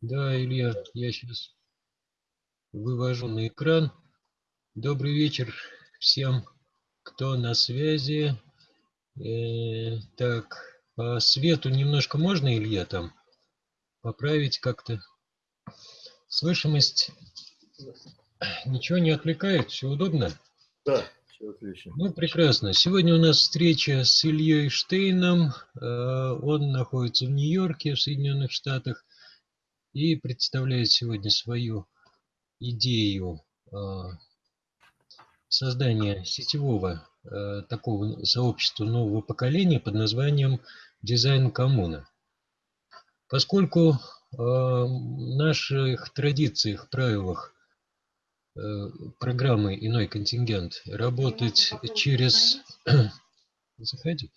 Да, Илья, я сейчас вывожу на экран. Добрый вечер всем, кто на связи. Э, так, по свету немножко можно, Илья, там поправить как-то? Слышимость ничего не отвлекает, все удобно? Да, все отлично. Ну, прекрасно. Сегодня у нас встреча с Ильей Штейном. Э, он находится в Нью-Йорке, в Соединенных Штатах и представляет сегодня свою идею а, создания сетевого а, такого сообщества нового поколения под названием «Дизайн коммуна». Поскольку в наших традициях, правилах программы «Иной контингент» работать через... Заходи.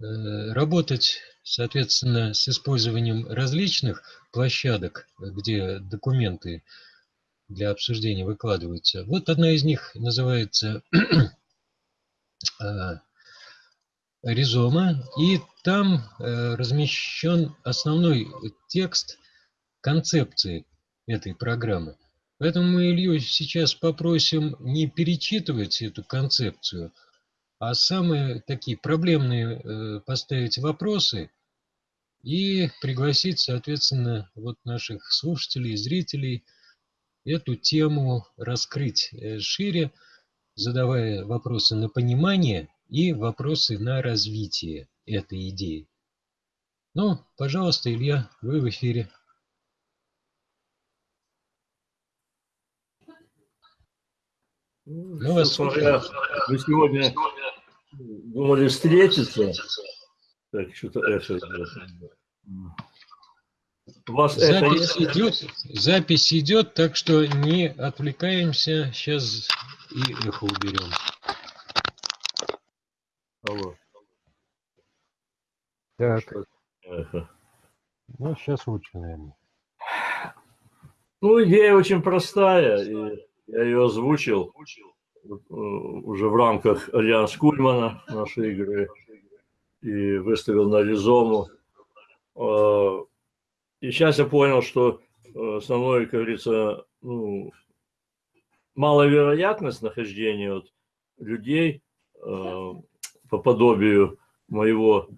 Э, работать, соответственно, с использованием различных площадок, где документы для обсуждения выкладываются. Вот одна из них называется э, Ризома, и там э, размещен основной текст концепции этой программы. Поэтому мы Илью сейчас попросим не перечитывать эту концепцию, а самые такие проблемные э, поставить вопросы и пригласить, соответственно, вот наших слушателей, зрителей эту тему раскрыть э, шире, задавая вопросы на понимание и вопросы на развитие этой идеи. Ну, пожалуйста, Илья, вы в эфире. Ну, вас смотря, вы сегодня думали встретиться. Так, что-то эхо. У вас запись это... идет, запись идет, так что не отвлекаемся. Сейчас и эхо уберем. Алло. Так. Эхо. Ну, сейчас лучше, наверное. Ну, идея очень простая. И я ее озвучил э, уже в рамках Альянс Кульмана нашей игры и выставил на Ризому. Э, и сейчас я понял, что э, основной, как говорится, ну, маловероятность нахождения вот людей по подобию моего,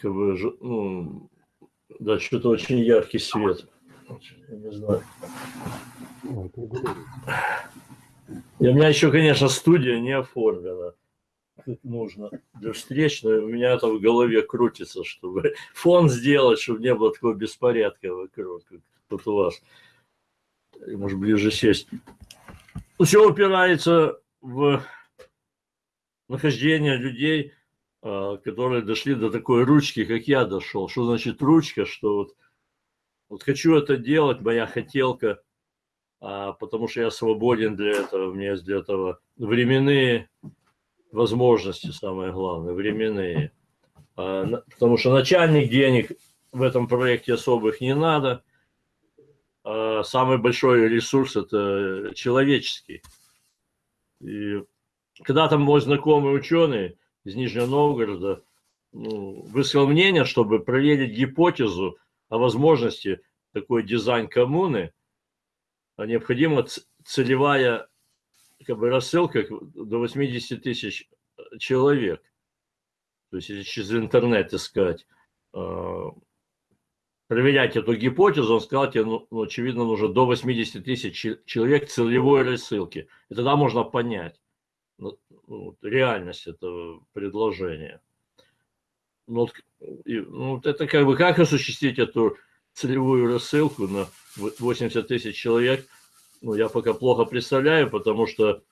как бы, ну, да, что-то очень яркий свет. Я не знаю. И у меня еще, конечно, студия не оформлена. Нужно для встреч, но у меня это в голове крутится, чтобы фон сделать, чтобы не было такого беспорядка вокруг, как тут у вас. Может, ближе сесть. Все упирается в нахождение людей, а, которые дошли до такой ручки, как я дошел. Что значит ручка? Что вот, вот хочу это делать, моя хотелка – а, потому что я свободен для этого, у меня есть для этого временные возможности, самое главное, временные. А, потому что начальник денег в этом проекте особых не надо. А самый большой ресурс – это человеческий. И когда-то мой знакомый ученый из Нижнего Новгорода ну, высказал мнение, чтобы проверить гипотезу о возможности такой дизайн коммуны – а необходима целевая как бы, рассылка до 80 тысяч человек. То есть, через интернет искать, а, проверять эту гипотезу, он сказал, тебе, ну, ну, очевидно, нужно до 80 тысяч человек целевой рассылки. И тогда можно понять ну, ну реальность этого предложения. Ну, ну, это как бы как осуществить эту целевую рассылку на 80 тысяч человек, ну, я пока плохо представляю, потому что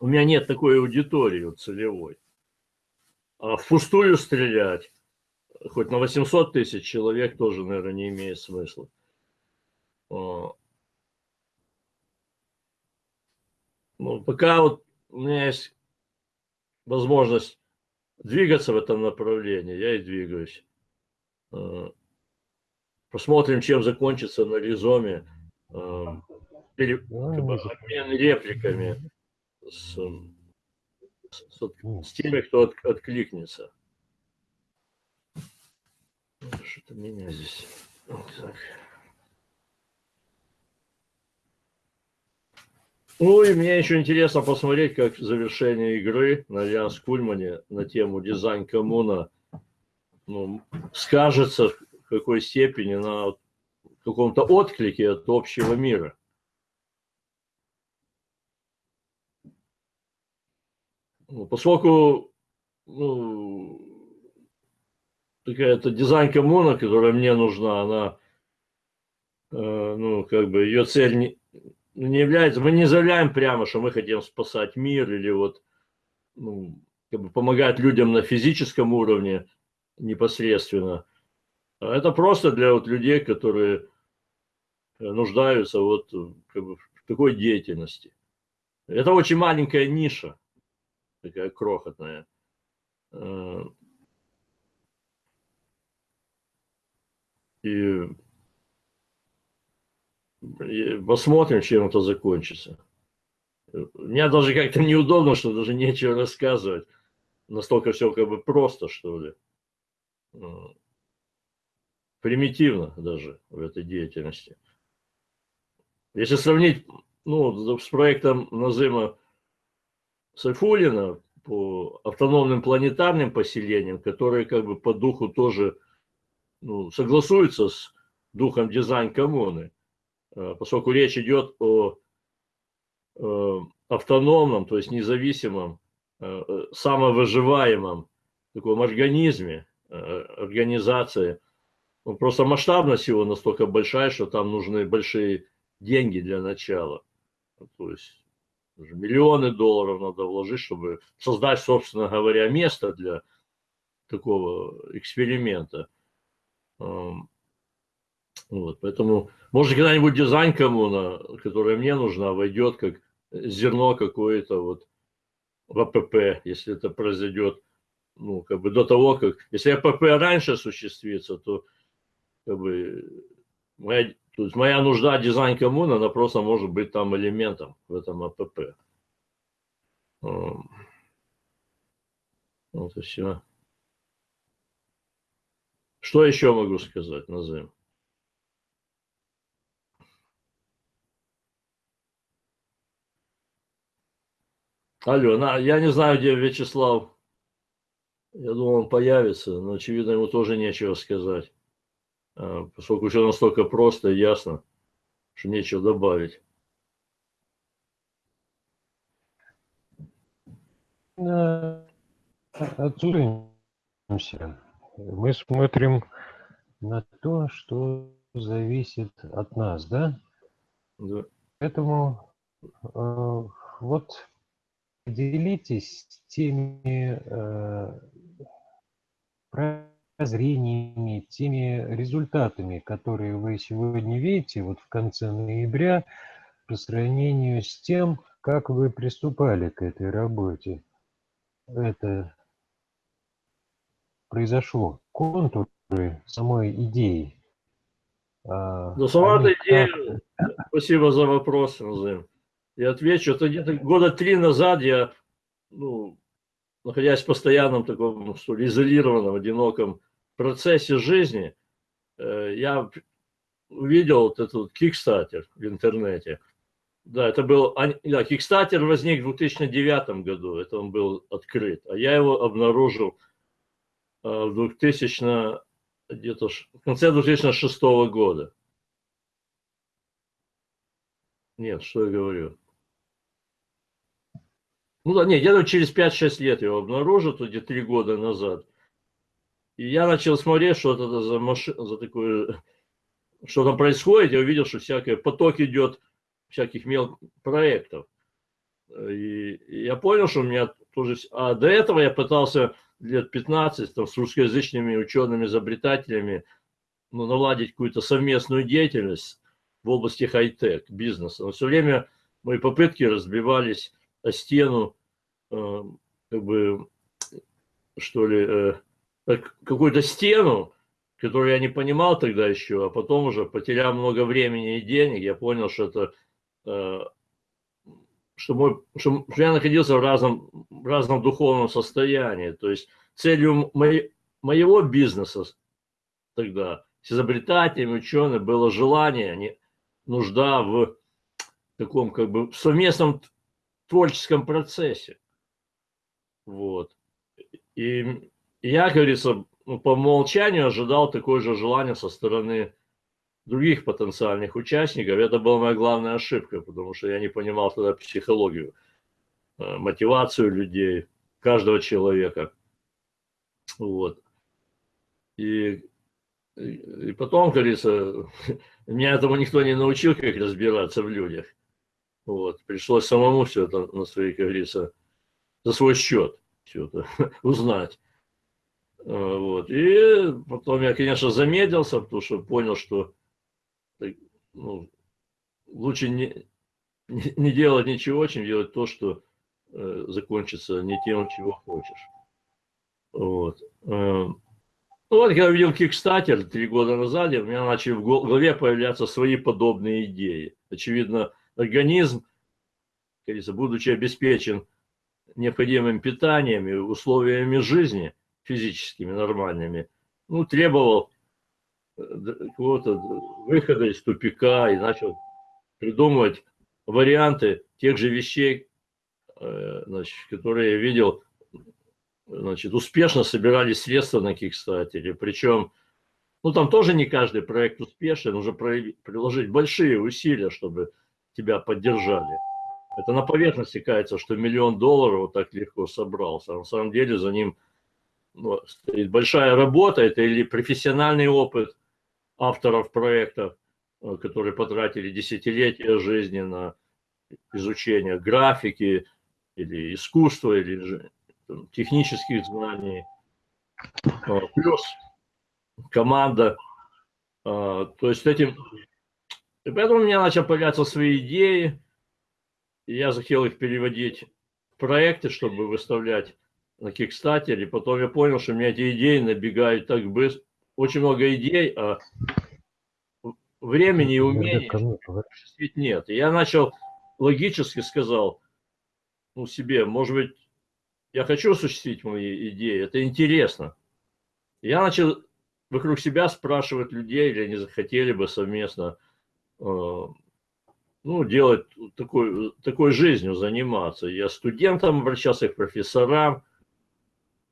у меня нет такой аудитории целевой. А впустую стрелять, хоть на 800 тысяч человек, тоже, наверное, не имеет смысла. А. Ну, пока вот у меня есть возможность двигаться в этом направлении, я и двигаюсь. А. Посмотрим, чем закончится на Ризоме пере... обмен репликами с, с, с теми, кто от, откликнется. Что-то меня здесь. Так. Ну и мне еще интересно посмотреть, как завершение игры на Альянс Кульмане на тему дизайн коммуна ну, скажется в какой степени на каком-то отклике от общего мира. Поскольку ну, такая-то дизайн коммуна, которая мне нужна, она, э, ну, как бы ее цель не, не является, мы не заявляем прямо, что мы хотим спасать мир или вот ну, как бы помогать людям на физическом уровне непосредственно. А это просто для вот людей, которые нуждаются вот как бы, в такой деятельности. Это очень маленькая ниша, такая крохотная. Э, и посмотрим, чем это закончится. Мне даже как-то неудобно, что даже нечего рассказывать. Настолько все как бы просто, что ли. Примитивно даже в этой деятельности. Если сравнить ну, с проектом Назыма Сайфулина по автономным планетарным поселениям, которые как бы по духу тоже ну, согласуются с духом дизайн коммуны, Э, поскольку речь идет о э, автономном, то есть независимом, э, самовыживаемом таком организме, организации. Просто масштабность его настолько большая, что там нужны большие деньги для начала. То есть миллионы долларов надо вложить, чтобы создать, собственно говоря, место для такого эксперимента. Вот, поэтому, может, когда-нибудь дизайн коммуна, которая мне нужна, войдет как зерно какое-то вот в АПП, если это произойдет, ну, как бы до того, как... Если АПП раньше осуществится, то как бы моя, то есть моя нужда дизайн коммуна, она просто может быть там элементом в этом АПП. Вот и все. Что еще могу сказать, Назым? Алло, на, я не знаю, где Вячеслав. Я думал, он появится, но, очевидно, ему тоже нечего сказать. А, поскольку все настолько просто и ясно, что нечего добавить. Отсюдаемся. Мы смотрим на то, что зависит от нас, да? Да. Поэтому э, вот Делитесь теми э, прозрениями, теми результатами, которые вы сегодня видите вот в конце ноября по сравнению с тем, как вы приступали к этой работе. Это произошло. Контуры самой идеи. А, ну, сама эта идея, спасибо за вопрос, Назым. Я отвечу, это где-то года три назад я, ну, находясь в постоянном таком, что ли, изолированном, одиноком процессе жизни, э, я увидел вот этот Kickstarter в интернете. Да, это был, да, Kickstarter возник в 2009 году, это он был открыт, а я его обнаружил э, в 2000, где-то в конце 2006 года. Нет, что я говорю? Ну да, нет, я через 5-6 лет его обнаружил, где-то 3 года назад. И я начал смотреть, что это за машина, за такое, что там происходит. Я увидел, что всякий поток идет всяких мелких проектов. И, я понял, что у меня тоже... А до этого я пытался лет 15 там, с русскоязычными учеными-изобретателями ну, наладить какую-то совместную деятельность в области хай-тек, бизнеса. Но все время мои попытки разбивались стену, э, как бы, что ли, э, какую-то стену, которую я не понимал тогда еще, а потом уже, потеряв много времени и денег, я понял, что это, э, что, мой, что я находился в разном, в разном духовном состоянии. То есть целью моей, моего бизнеса тогда с изобретателями, учеными было желание, не, нужда в таком как бы совместном творческом процессе. Вот. И я, говорится, ну, по умолчанию ожидал такое же желание со стороны других потенциальных участников. Это была моя главная ошибка, потому что я не понимал тогда психологию, э, мотивацию людей, каждого человека. Вот. И, и потом, говорится, меня этому никто не научил, как разбираться в людях. Вот. Пришлось самому все это на свои, как говорится, за свой счет все это узнать. А, вот. И потом я, конечно, замедлился, потому что понял, что ну, лучше не, не делать ничего, чем делать то, что э, закончится не тем, чего хочешь. Вот. Э, ну вот, я видел Kickstarter три года назад, у меня начали в голове появляться свои подобные идеи. Очевидно, организм, говорится, будучи обеспечен необходимым питанием и условиями жизни физическими, нормальными, ну, требовал э, какого-то выхода из тупика и начал придумывать варианты тех же вещей, э, значит, которые я видел, значит, успешно собирали средства на Кикстатере. Причем, ну, там тоже не каждый проект успешен, нужно приложить большие усилия, чтобы тебя поддержали. Это на поверхности кажется, что миллион долларов вот так легко собрался. А на самом деле за ним ну, стоит большая работа, это или профессиональный опыт авторов проектов, э, которые потратили десятилетия жизни на изучение графики или искусства, или там, технических знаний. А, плюс команда. А, то есть этим... И поэтому у меня начали появляться свои идеи, я захотел их переводить в проекты, чтобы выставлять на Кикстатере. Потом я понял, что у меня эти идеи набегают так быстро. Очень много идей, а времени и умений осуществить нет. И я начал логически сказал ну, себе, может быть, я хочу осуществить мои идеи, это интересно. Я начал вокруг себя спрашивать людей, или они захотели бы совместно ну, делать такой, такой жизнью, заниматься. Я студентам обращался, к профессорам.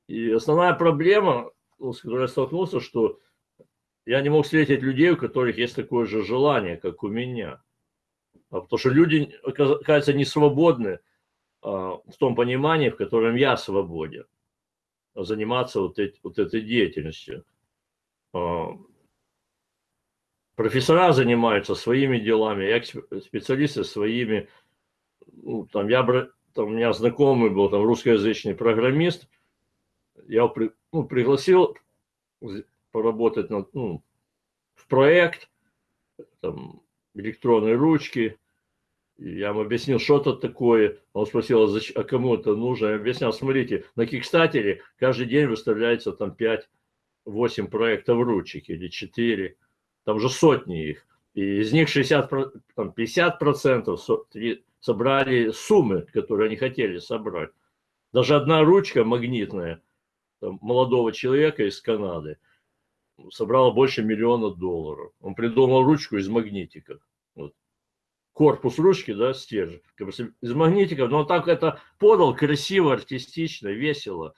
И основная проблема, с которой я столкнулся, что я не мог встретить людей, у которых есть такое же желание, как у меня. А потому что люди, оказывается, не свободны а, в том понимании, в котором я свободен. Заниматься вот, эти, вот этой деятельностью. Профессора занимаются своими делами, специалисты своими. Ну, там, я, там, у меня знакомый был там русскоязычный программист, я при, ну, пригласил поработать над, ну, в проект, там, электронные ручки, я ему объяснил, что это такое. Он спросил, а, а кому это нужно? Я объяснял, смотрите, на Кикстатере каждый день выставляется там 5-8 проектов ручек или 4 там же сотни их. И из них 60, там 50 процентов собрали суммы, которые они хотели собрать. Даже одна ручка магнитная там, молодого человека из Канады собрала больше миллиона долларов. Он придумал ручку из магнитиков. Вот. Корпус ручки, да, стержень, из магнитиков, но он так это подал красиво, артистично, весело,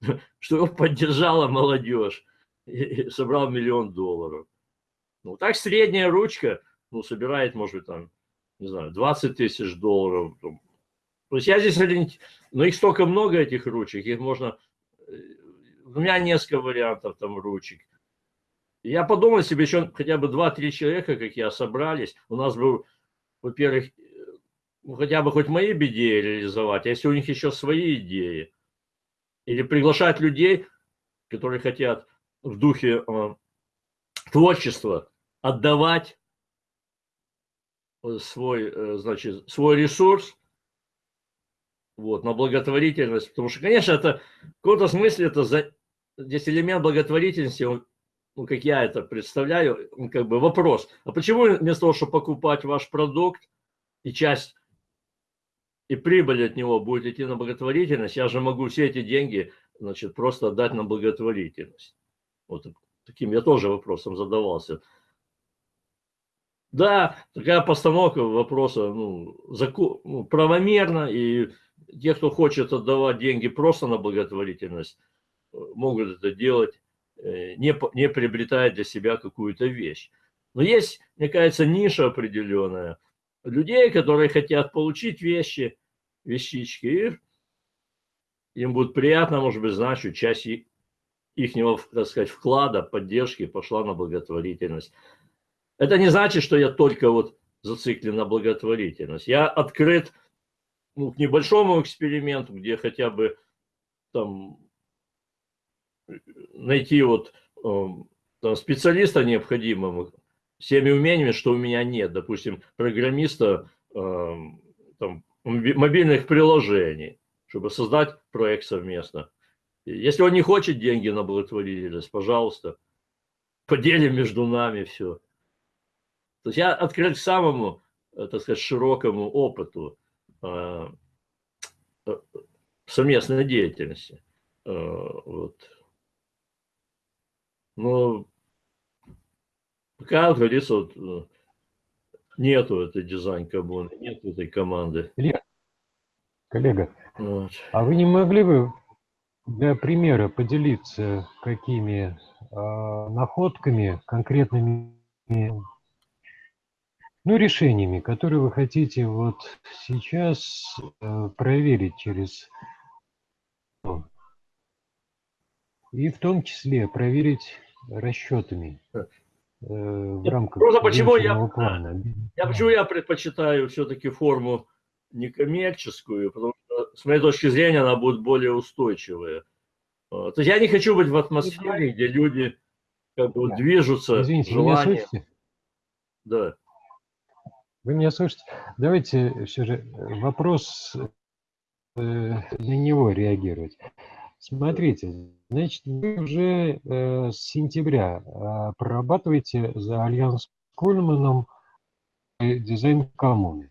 что его поддержала молодежь и собрал миллион долларов. Ну, так средняя ручка, ну, собирает, может быть, там, не знаю, 20 тысяч долларов. То есть я здесь, но их столько много, этих ручек, их можно, э, у меня несколько вариантов там ручек. Я подумал себе, еще хотя бы 2-3 человека, как я, собрались. У нас был, во-первых, ну, хотя бы хоть мои идеи реализовать, а если у них еще свои идеи. Или приглашать людей, которые хотят в духе э, творчества отдавать свой, э, значит, свой ресурс вот, на благотворительность. Потому что, конечно, это в каком-то смысле это за, здесь элемент благотворительности, он, ну, как я это представляю, он как бы вопрос. А почему вместо того, чтобы покупать ваш продукт и часть и прибыль от него будет идти на благотворительность, я же могу все эти деньги, значит, просто отдать на благотворительность. Вот таким я тоже вопросом задавался. Да, такая постановка вопроса ну, закон, ну, правомерно, и те, кто хочет отдавать деньги просто на благотворительность, э, могут это делать, э, не, не приобретая для себя какую-то вещь. Но есть, мне кажется, ниша определенная людей, которые хотят получить вещи, вещички, и им будет приятно, может быть, знать, что часть их, так сказать, вклада, поддержки пошла на благотворительность. Это не значит, что я только вот зациклен на благотворительность. Я открыт ну, к небольшому эксперименту, где хотя бы там найти вот э, там, специалиста необходимого с теми умениями, что у меня нет. Допустим, программиста э, там, мобильных приложений, чтобы создать проект совместно. Если он не хочет деньги на благотворительность, пожалуйста, поделим между нами все. То есть я открыт к самому, э, так сказать, широкому опыту э, э, совместной деятельности. Вот. Но пока, как говорится, вот, нету этой дизайн-коммуны, нету этой команды. Илья, коллега, вот. а вы не могли бы для примера поделиться какими э, находками, конкретными ну, решениями, которые вы хотите вот сейчас э, проверить через и в том числе проверить расчетами э, в рамках Просто почему я, плана. Я, почему я предпочитаю все-таки форму некоммерческую, потому что, с моей точки зрения, она будет более устойчивая. То есть я не хочу быть в атмосфере, где люди как бы да. движутся, Извините, желание. Вы меня слышите? Да. Вы меня слышите? Давайте все же э, вопрос э, на него реагировать. Смотрите, значит, вы уже э, с сентября э, прорабатываете за Альянс Кульманом э, дизайн коммуны.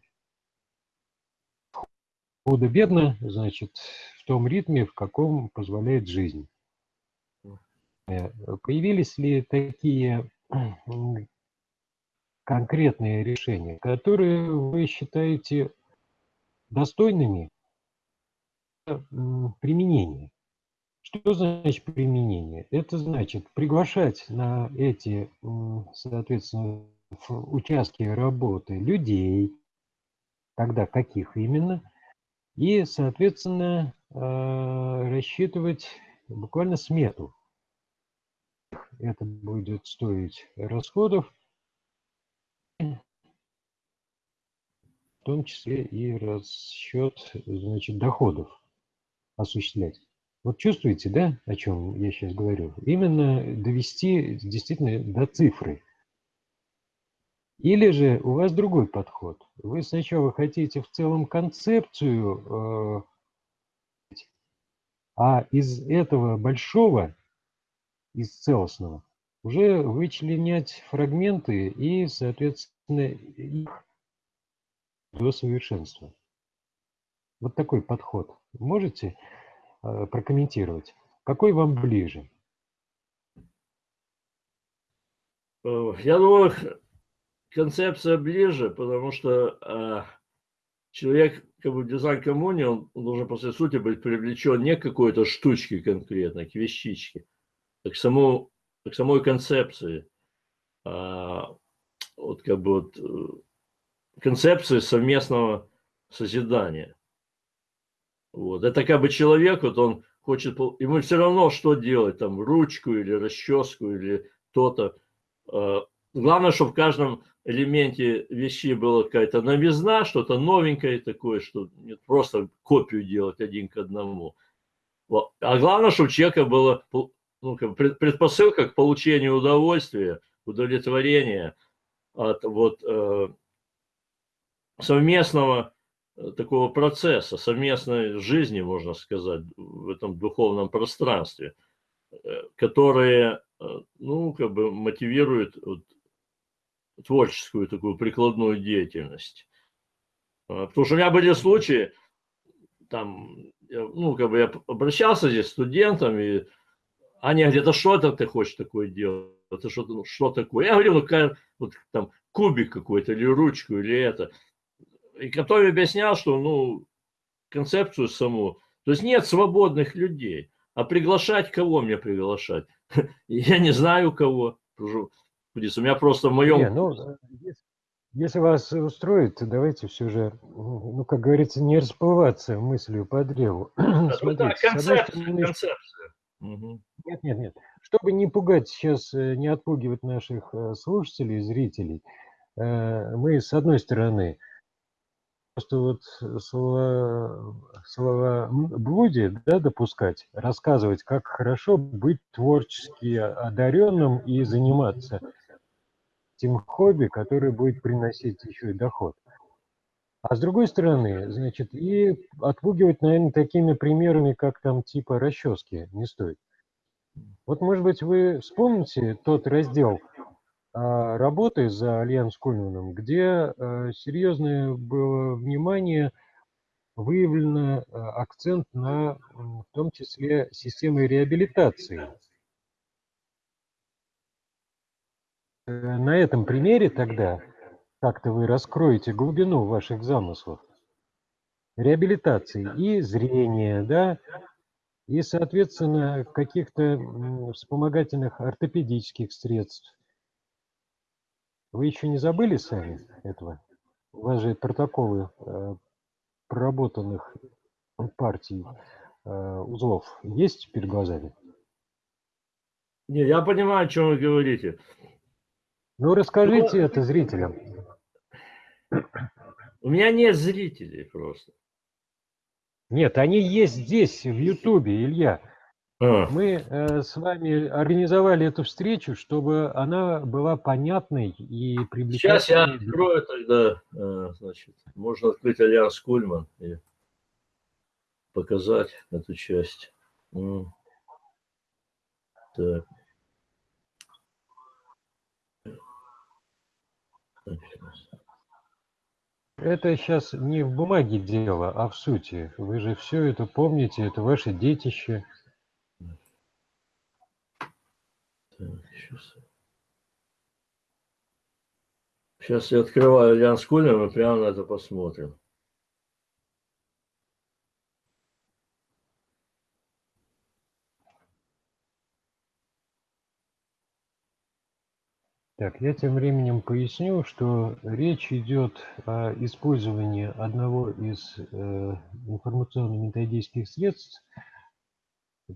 Худо-бедно, значит, в том ритме, в каком позволяет жизнь. Э, появились ли такие конкретные решения, которые вы считаете достойными применения. Что значит применение? Это значит приглашать на эти, соответственно, участки работы людей, тогда каких именно, и, соответственно, а, рассчитывать буквально смету. Это будет стоить расходов, в том числе и расчет значит, доходов осуществлять. Вот чувствуете, да, о чем я сейчас говорю? Именно довести действительно до цифры. Или же у вас другой подход. Вы сначала хотите в целом концепцию, э, а из этого большого, из целостного, уже вычленять фрагменты и, соответственно, их до совершенства. Вот такой подход. Можете э, прокомментировать? Какой вам ближе? Э, я думаю, концепция ближе, потому что э, человек, как бы в дизайн-коммуне, он, должен по сути быть привлечен не к какой-то штучке конкретно, к вещичке, а к, самому, к самой концепции. А, вот как бы вот э, концепции совместного созидания. Вот. Это как бы человек, вот он хочет, ему все равно, что делать, там, ручку или расческу или то-то. А, главное, чтобы в каждом элементе вещи была какая-то новизна, что-то новенькое такое, что не просто копию делать один к одному. А главное, чтобы у человека было ну, предпосылка к получению удовольствия, удовлетворения от вот э, совместного э, такого процесса, совместной жизни, можно сказать, в этом духовном пространстве, э, которые, э, ну, как бы мотивируют вот, творческую такую прикладную деятельность. А, потому что у меня были случаи, там, ну, как бы я обращался здесь с студентами, Аня говорит, а что это ты хочешь такое делать? Это что, ну, что такое? Я говорю, ну, как, вот, там, кубик какой-то, или ручку, или это. И который объяснял, что, ну, концепцию саму. То есть нет свободных людей. А приглашать кого мне приглашать? Я не знаю кого. У меня просто в моем... Не, ну, если вас устроит, давайте все же, ну, как говорится, не расплываться мыслью по древу. Да, Смотрите, да, концепция, стороны, концепция. Нет, нет, нет. Чтобы не пугать сейчас, э, не отпугивать наших э, слушателей, зрителей, э, мы, с одной стороны, просто вот слова, слова блудие да, допускать, рассказывать, как хорошо быть творчески одаренным и заниматься тем хобби, которое будет приносить еще и доход. А с другой стороны, значит, и отпугивать, наверное, такими примерами, как там типа расчески, не стоит. Вот, может быть, вы вспомните тот раздел а, работы за Альянс Кульманом, где а, серьезное было внимание выявлено а, акцент на, в том числе, системы реабилитации Э, на этом примере тогда как-то вы раскроете глубину ваших замыслов реабилитации и зрения, да, и, соответственно, каких-то вспомогательных ортопедических средств. Вы еще не забыли сами этого? У вас же протоколы э, проработанных партий э, узлов есть перед глазами? Не, я понимаю, о чем вы говорите. Ну, расскажите ну, это зрителям. У меня нет зрителей просто. Нет, они есть здесь, в Ютубе, Илья. А. Мы э, с вами организовали эту встречу, чтобы она была понятной и привлекательной. Сейчас я открою тогда, э, значит, можно открыть Альянс Кульман и показать эту часть. Так. Это сейчас не в бумаге дело, а в сути. Вы же все это помните, это ваше детище. Сейчас. я открываю Альянс Кулер, мы прямо на это посмотрим. Так, я тем временем поясню, что речь идет о использовании одного из э, информационно-методических средств,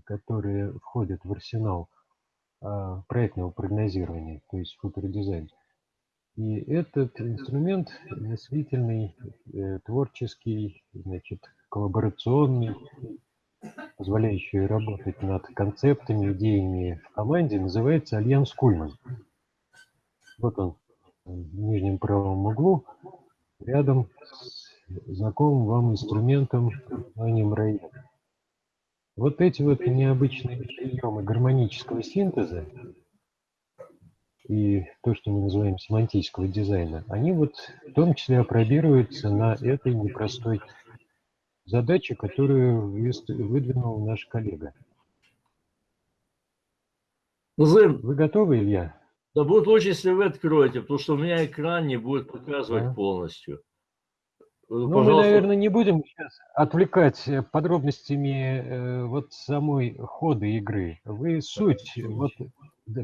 которые входят в арсенал э, проектного прогнозирования, то есть футеродизайн. И этот инструмент мыслительный, э, творческий, значит, коллаборационный, позволяющий работать над концептами, идеями в команде, называется Альянс Кульман. Вот он в нижнем правом углу, рядом с знакомым вам инструментом названием Район. Вот эти вот необычные приемы гармонического синтеза и то, что мы называем семантического дизайна, они вот в том числе опробируются на этой непростой задаче, которую выдвинул наш коллега. Вы готовы, Илья? Да будет лучше, если вы откроете, потому что у меня экран не будет показывать а? полностью. Ну, Пожалуйста. мы, наверное, не будем сейчас отвлекать э, подробностями э, вот самой хода игры. Вы суть, вот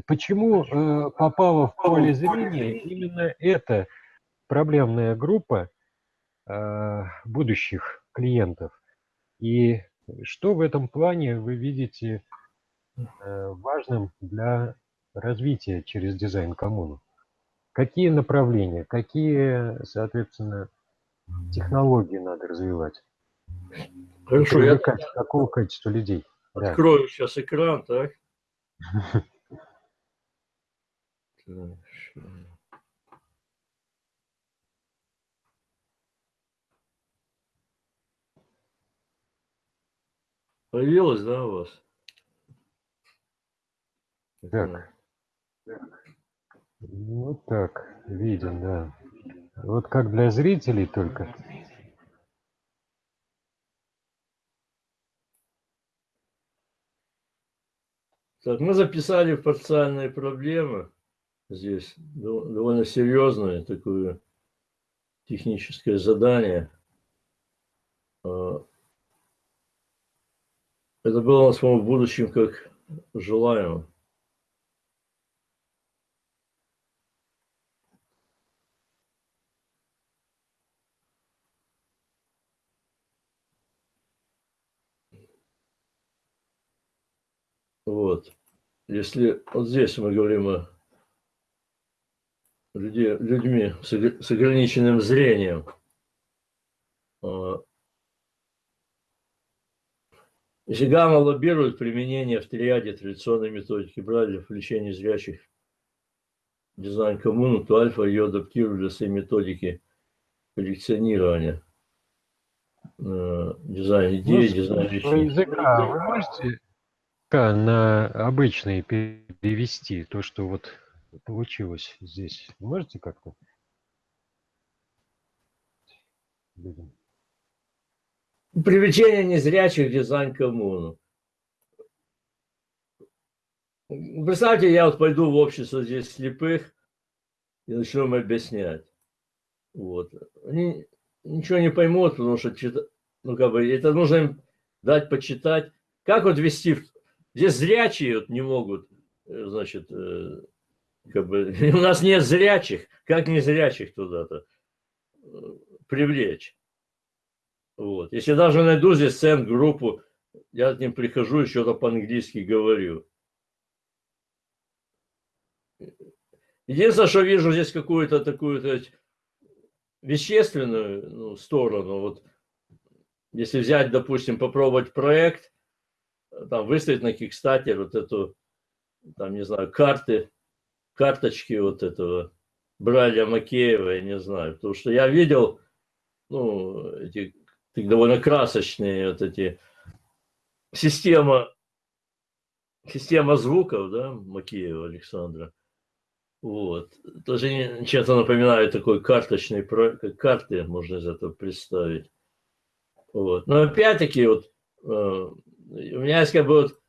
почему э, попала в поле зрения именно эта проблемная группа э, будущих клиентов. И что в этом плане вы видите э, важным для развития через дизайн коммуну? Какие направления, какие, соответственно, технологии надо развивать? Хорошо, я какого качества людей? Открою да. сейчас экран, так? Появилось, да, у вас? Так. Вот так, видим, да. Вот как для зрителей только. Так, мы записали парциальные проблемы. здесь довольно серьезное такое техническое задание. А, это было у нас, по-моему, в будущем как желаемо. Вот. Если вот здесь мы говорим о людей, людьми с, с ограниченным зрением, а, если гамма лоббирует применение в триаде традиционной методики Брайля в лечении зрячих дизайн коммуну, то альфа ее адаптирует для своей методики коллекционирования. Э, дизайн идеи, ну, дизайн речи. Языка вы можете на обычный перевести то, что вот получилось здесь? Можете как-то? Привлечение незрячих в дизайн коммуну. Представьте, я вот пойду в общество здесь слепых и начну им объяснять. Вот. Они ничего не поймут, потому что ну, как бы, это нужно им дать почитать. Как вот вести... Здесь зрячие вот не могут, э, значит, э, как бы, у нас нет зрячих, как не зрячих туда-то э, привлечь. Вот. Если даже найду здесь цент-группу, я к ним прихожу и что-то по-английски говорю. Единственное, что вижу здесь какую-то такую сказать, вещественную ну, сторону. Вот, если взять, допустим, попробовать проект, там выставить на Kickstarter вот эту, там, не знаю, карты, карточки вот этого Браля Макеева, я не знаю. Потому что я видел, ну, эти довольно красочные вот эти система, система звуков, да, Макеева Александра. Вот. Тоже чем-то напоминает такой карточный карты можно из этого представить. Вот. Но опять-таки, вот, э, у меня есть как бы вот,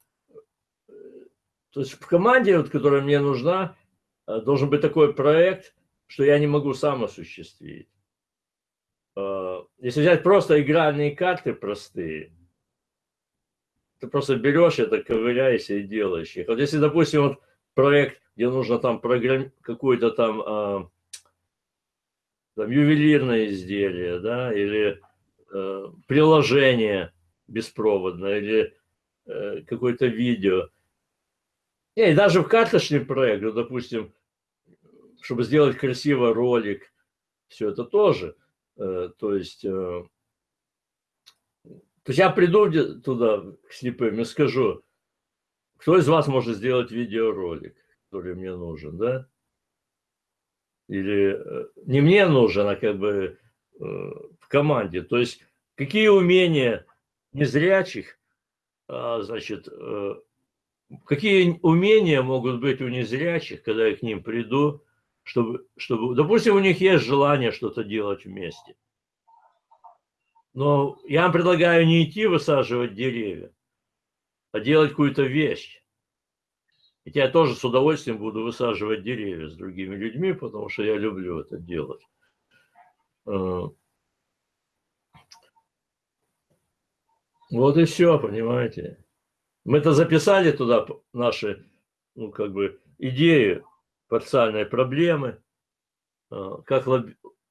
то есть в команде, вот, которая мне нужна, э, должен быть такой проект, что я не могу сам осуществить. Э, если взять просто игральные карты простые, ты просто берешь это, ковыряешься и делаешь их. Вот если, допустим, вот проект, где нужно там программ... какое-то там, а, там ювелирное изделие, да, или э, приложение беспроводное, или э, какое-то видео. И даже в карточный проект, ну, допустим, чтобы сделать красивый ролик, все это тоже – Э, то есть, э, то есть я приду туда к слепым и скажу, кто из вас может сделать видеоролик, который мне нужен, да? Или э, не мне нужен, а как бы в команде. То есть какие умения незрячих, а, значит, какие умения могут быть у незрячих, когда я к ним приду, чтобы, чтобы, допустим, у них есть желание что-то делать вместе. Но я вам предлагаю не идти высаживать деревья, а делать какую-то вещь. Ведь я тоже с удовольствием буду высаживать деревья с другими людьми, потому что я люблю это делать. Вот и все, понимаете. Мы это записали туда наши, ну, как бы, идеи парциальной проблемы, а, как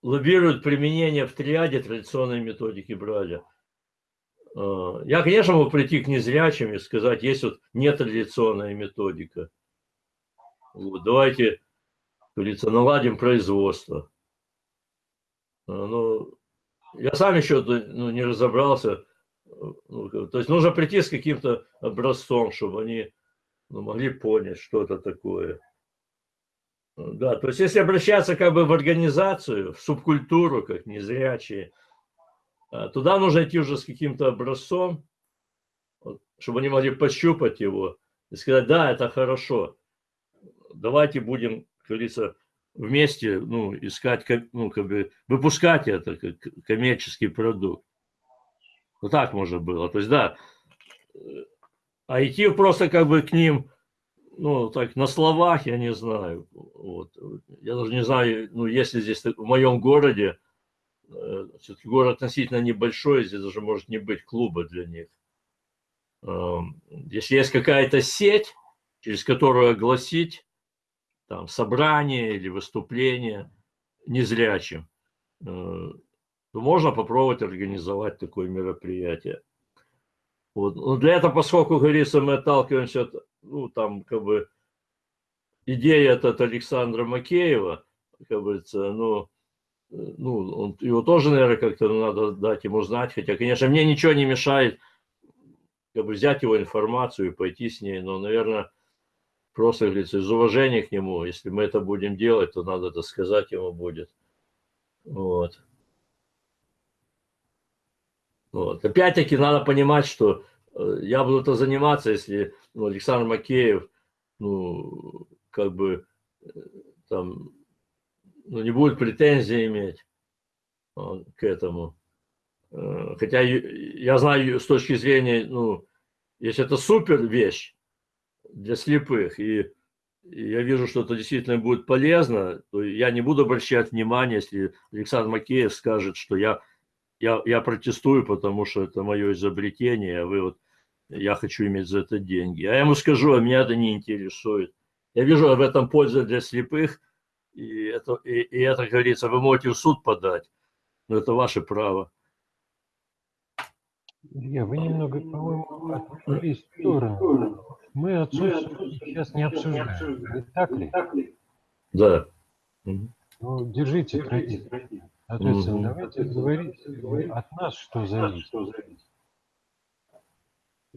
лоббируют применение в триаде традиционной методики Браля. А, я, конечно, могу прийти к незрячим и сказать, есть вот нетрадиционная методика. Вот, давайте, как говорится, наладим производство. Ну, я сам еще ну, не разобрался. Ну, то есть нужно прийти с каким-то образцом, чтобы они ну, могли понять, что это такое. Да, то есть если обращаться как бы в организацию, в субкультуру, как незрячие, а, туда нужно идти уже с каким-то образцом, чтобы они могли пощупать его и сказать, да, это хорошо, давайте будем, как говорится, вместе ну, искать, ну, как бы выпускать это как коммерческий продукт. Вот так можно было. То есть, да, а идти просто как бы к ним ну, так, на словах я не знаю. Вот. Я даже не знаю, ну, если здесь, в моем городе, э, все-таки город относительно небольшой, здесь даже может не быть клуба для них. Эм, если есть какая-то сеть, через которую огласить там, собрание или выступление незрячим, э, то можно попробовать организовать такое мероприятие. Вот. Но для этого, поскольку, говорится, мы отталкиваемся от ну, там, как бы, идея от Александра Макеева, как говорится, ну, ну, он, его тоже, наверное, как-то надо дать ему знать, хотя, конечно, мне ничего не мешает, как бы, взять его информацию и пойти с ней, но, наверное, просто, говорится, из уважения к нему, если мы это будем делать, то надо это сказать ему будет. Вот. Вот. Опять-таки надо понимать, что Э, я буду это заниматься, если ну, Александр Макеев, ну, как бы, э, там, ну, не будет претензий иметь э, к этому. Хотя я знаю с точки зрения, ну, если это супер вещь для слепых, и, и я вижу, что это действительно будет полезно, то я не буду обращать внимания, если Александр Макеев скажет, что я, я, я протестую, потому что это мое изобретение, а вы вот я хочу иметь за это деньги. А я ему скажу, а меня это не интересует. Я вижу в этом пользу для слепых, и это, и, и это, как говорится, вы можете в суд подать, но это ваше право. Илья, вы немного, по-моему, отвлеклись в сторону. Мы отсутствие сейчас не обсуждаем, не так ли? Да. Ну, держите традицию. Соответственно, давайте говорить от нас, что зависит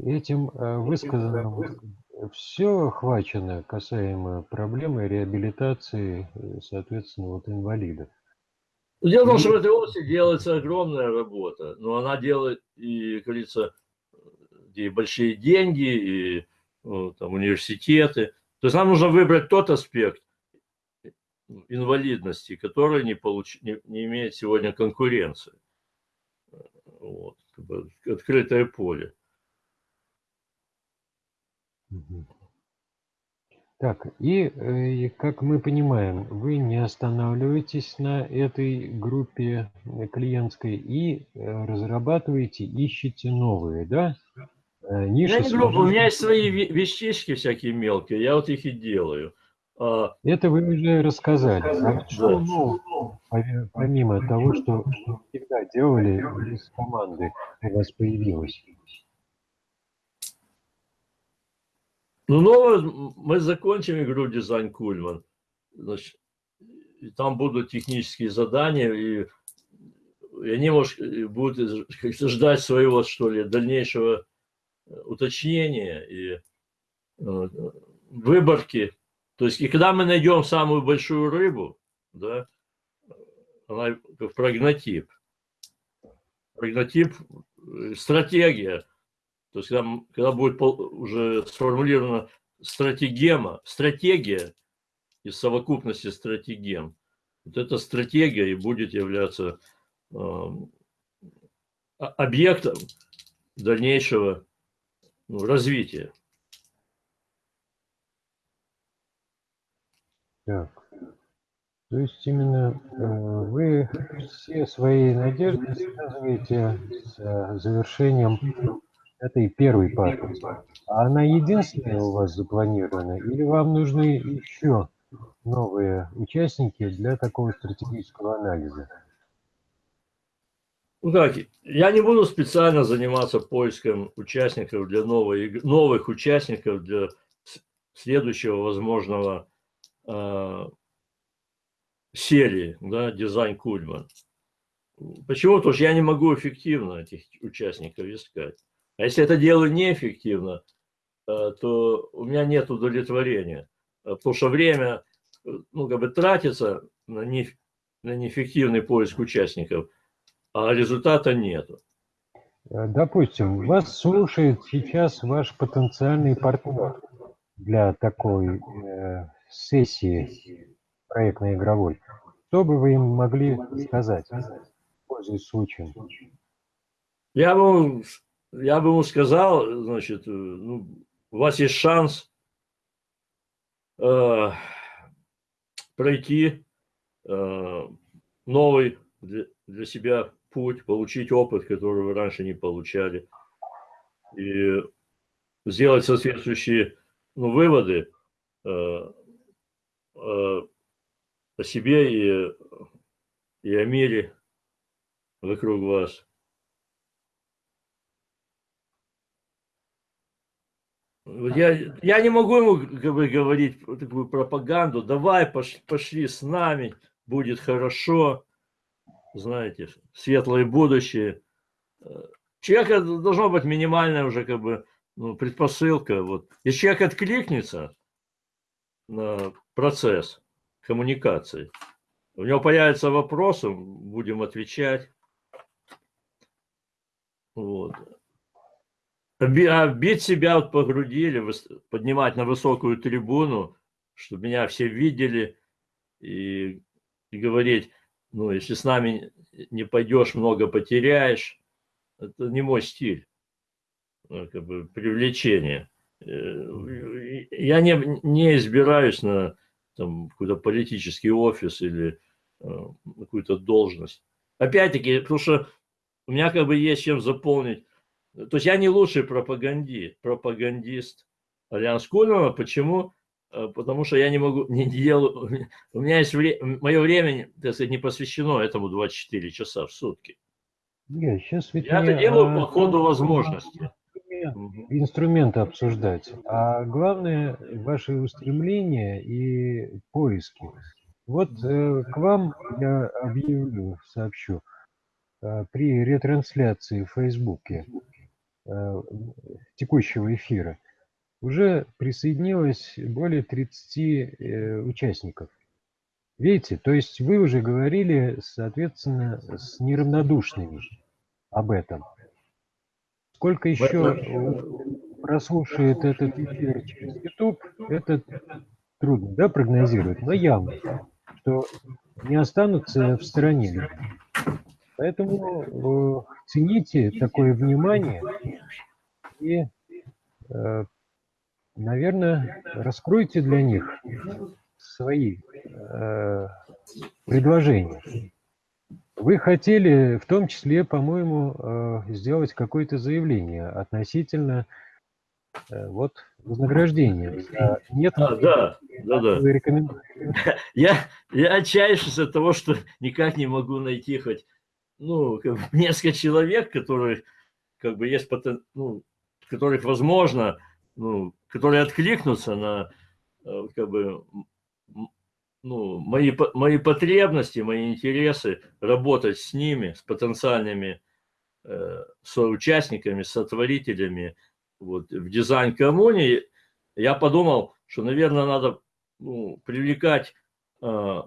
этим э, высказанным все охвачено касаемо проблемы реабилитации, э, соответственно, вот инвалидов. Дело в том, что в этой области делается огромная работа, но она делает и, как говорится, и большие деньги, и ну, там, университеты. То есть нам нужно выбрать тот аспект инвалидности, который не, получ... не, не имеет сегодня конкуренции. Вот, открытое поле. Так, и, э, как мы понимаем, вы не останавливаетесь на этой группе э, клиентской и э, разрабатываете, ищете новые, да? Ниши Я не группа, у меня есть свои вещички всякие мелкие, я вот их и делаю. А Это вы уже рассказали. А что, ну, помимо того, что вы всегда делали из команды, у вас появилось? Ну, новое, мы закончим игру дизайн Кульман. Значит, и там будут технические задания, и, и они, может, будут ждать своего, что ли, дальнейшего э, уточнения и э, выборки. То есть, и когда мы найдем самую большую рыбу, да, она как прогнотип. Прогнотип, э, стратегия – то есть, когда, когда будет уже сформулирована стратегема, стратегия из совокупности стратегем, вот эта стратегия и будет являться э, объектом дальнейшего ну, развития. Так. То есть именно э, вы все свои надежды связываете с э, завершением это и первый паспорт. А она единственная у вас запланирована? Или вам нужны еще новые участники для такого стратегического анализа? Ну как, я не буду специально заниматься поиском участников для новой, новых участников для следующего возможного серии, да, дизайн Кульман. Почему? Потому что я не могу эффективно этих участников искать. А если это делаю неэффективно, э, то у меня нет удовлетворения. Э, потому что время э, ну, как бы тратится на, не, на неэффективный поиск участников, а результата нету. Допустим, вас слушает сейчас ваш потенциальный партнер для такой э, сессии проектно-игровой. Что бы вы им могли сказать, пользуясь случаем? Я бы я бы ему сказал, значит, э, ну, у вас есть шанс э, пройти э, новый для, для себя путь, получить опыт, который вы раньше не получали, и сделать соответствующие ну, выводы э, о себе и, и о мире вокруг вас. Я, я не могу ему как бы, говорить такую пропаганду, давай, пошли, пошли с нами, будет хорошо, знаете, светлое будущее. Человека должно быть минимальная уже как бы ну, предпосылка. Вот. Если человек откликнется процесс коммуникации, у него появятся вопросы, будем отвечать. Вот. А бить себя вот по груди или поднимать на высокую трибуну, чтобы меня все видели и, и говорить, ну, если с нами не пойдешь, много потеряешь. Это не мой стиль, ну, как бы привлечение. Э, я не, не избираюсь на какой-то политический офис или э, какую-то должность. Опять-таки, потому что у меня как бы есть чем заполнить то есть я не лучший пропаганди, пропагандист Альянс Кульмана. Почему? Э, потому что я не могу, не делаю, у меня есть время, мое время, так сказать, не посвящено этому 24 часа в сутки. Я сейчас ведь я это делаю по ходу возможности. Инструменты обсуждать, а главное ваши устремления и поиски. Вот э, к вам я объявлю, сообщу, э, при ретрансляции в Фейсбуке Э, текущего эфира уже присоединилось более 30 э, участников. Видите, то есть вы уже говорили, соответственно, с неравнодушными об этом. Сколько еще прослушает этот эфир через YouTube, это трудно да, прогнозировать, но явно, что не останутся в стороне. Поэтому э, цените такое внимание и, э, наверное, раскройте для них свои э, предложения. Вы хотели в том числе, по-моему, э, сделать какое-то заявление относительно э, вот вознаграждения. Нет, а, да, да, да. Я, я отчаиваюсь от того, что никак не могу найти хоть ну, как бы несколько человек, которые, как бы, есть, потен... ну, которых возможно, ну, которые откликнутся на, э, как бы, ну, мои, мои потребности, мои интересы, работать с ними, с потенциальными э, соучастниками, сотворителями вот, в дизайн-коммуне, я подумал, что, наверное, надо ну, привлекать э,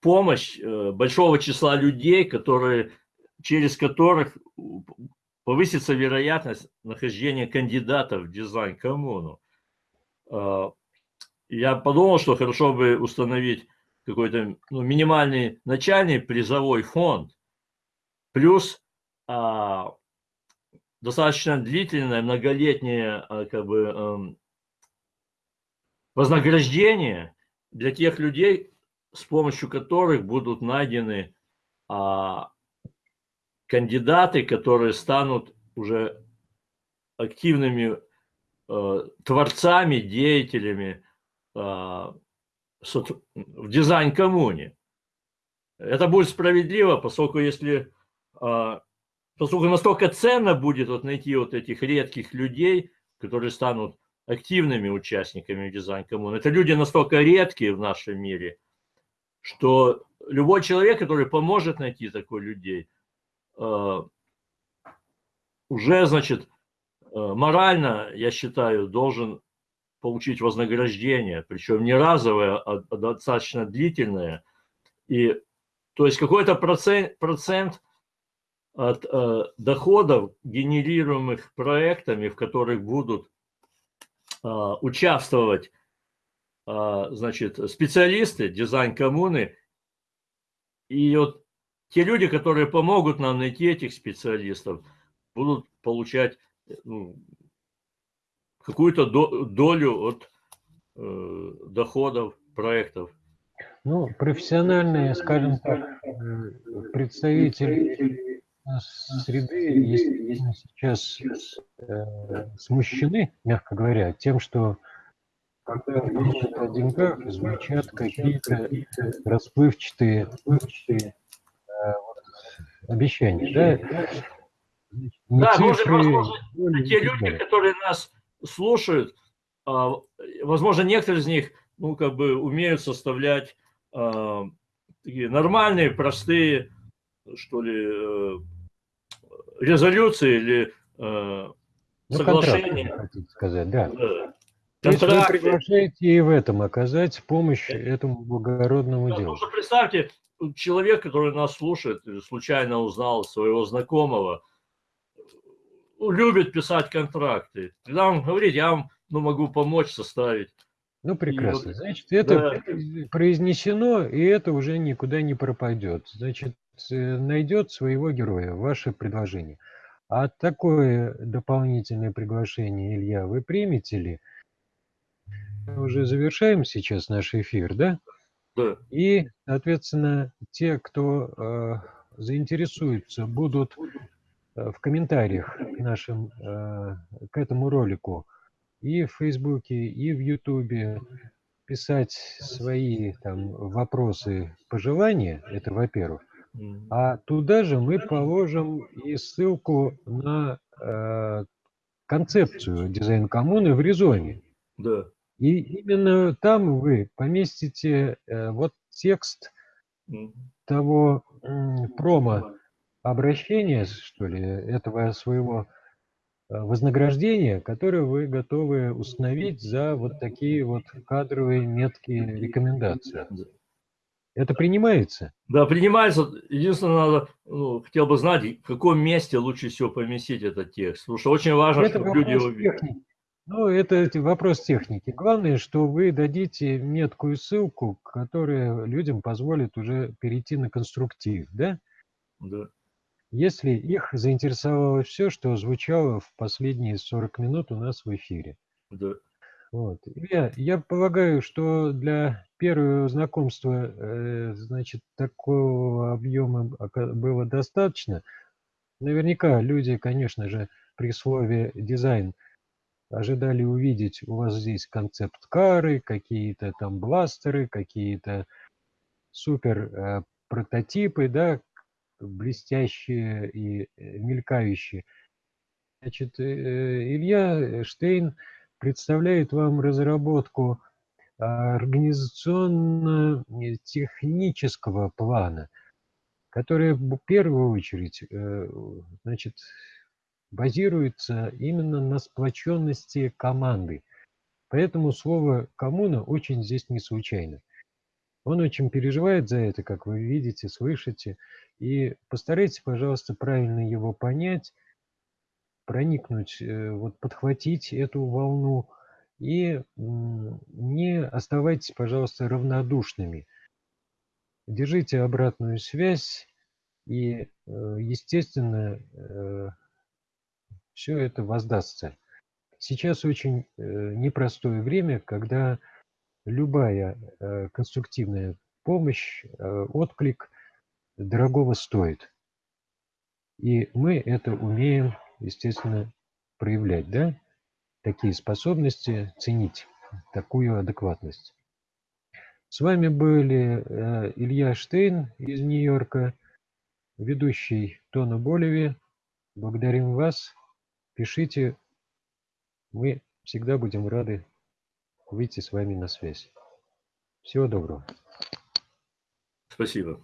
помощь э, большого числа людей, которые через которых повысится вероятность нахождения кандидатов в дизайн-коммуну. А, я подумал, что хорошо бы установить какой-то ну, минимальный начальный призовой фонд, плюс а, достаточно длительное, многолетнее а, как бы, а, вознаграждение для тех людей, с помощью которых будут найдены а, кандидаты, которые станут уже активными э, творцами, деятелями э, в дизайн-коммуне. Это будет справедливо, поскольку если э, поскольку настолько ценно будет вот найти вот этих редких людей, которые станут активными участниками дизайн-коммуны. Это люди настолько редкие в нашем мире, что любой человек, который поможет найти таких людей – Э, уже, значит, морально, я считаю, должен получить вознаграждение, причем не разовое, а, а достаточно длительное. И, то есть какой-то процент, процент от э, доходов, генерируемых проектами, в которых будут э, участвовать э, значит, специалисты дизайн-коммуны, и вот те люди, которые помогут нам найти этих специалистов, будут получать ну, какую-то долю от э, доходов, проектов. Ну, профессиональные, скажем так, э, представители среды естественно, сейчас э, смущены, мягко говоря, тем, что когда речь о деньгах, звучат какие-то расплывчатые, расплывчатые э, обещания. Да, да цифры, может, возможно, те люди, которые нас слушают, а, возможно, некоторые из них, ну, как бы умеют составлять а, такие нормальные, простые, что ли, э, резолюции или э, ну, соглашения. хотите сказать, да. да. Есть вы приглашаете и в этом оказать помощь этому благородному да, делу. Представьте, человек, который нас слушает, случайно узнал своего знакомого, любит писать контракты. Когда он говорит, я вам ну, могу помочь составить. Ну, прекрасно. Значит, это да. произнесено, и это уже никуда не пропадет. Значит, э, найдет своего героя, ваше предложение. А такое дополнительное приглашение, Илья, вы примете ли? Мы уже завершаем сейчас наш эфир, да? Да. И, соответственно, те, кто э, заинтересуется, будут в комментариях к нашим, э, к этому ролику. И в Фейсбуке, и в Ютубе. Писать свои там вопросы, пожелания, это во-первых, а туда же мы положим и ссылку на э, концепцию дизайн-коммуны в Резоне. Да. И именно там вы поместите э, вот текст того э, промо, обращение, что ли, этого своего э, вознаграждения, которое вы готовы установить за вот такие вот кадровые меткие рекомендации. Это принимается? Да, принимается. Единственное, надо, ну, хотел бы знать, в каком месте лучше всего поместить этот текст. Потому что очень важно, это чтобы люди его видели. Ну, это вопрос техники. Главное, что вы дадите меткую ссылку, которая людям позволит уже перейти на конструктив, да? Да если их заинтересовало все, что звучало в последние 40 минут у нас в эфире. Да. Вот. Я, я полагаю, что для первого знакомства, э, значит, такого объема было достаточно. Наверняка люди, конечно же, при слове дизайн ожидали увидеть у вас здесь концепт кары, какие-то там бластеры, какие-то супер э, прототипы, да, блестящие и э, мелькающие. Значит, э, Илья Штейн представляет вам разработку организационно-технического плана, которая в первую очередь э, значит, базируется именно на сплоченности команды. Поэтому слово «коммуна» очень здесь не случайно. Он очень переживает за это, как вы видите, слышите. И постарайтесь, пожалуйста, правильно его понять, проникнуть, э, вот подхватить эту волну и не оставайтесь, пожалуйста, равнодушными. Держите обратную связь и, э, естественно, э, все это воздастся. Сейчас очень непростое время, когда любая э, конструктивная помощь, э, отклик дорогого стоит. И мы это умеем, естественно, проявлять, да? Такие способности, ценить такую адекватность. С вами были э, Илья Штейн из Нью-Йорка, ведущий Тона Болеви. Благодарим вас. Пишите. Мы всегда будем рады выйти с вами на связь. Всего доброго. Спасибо.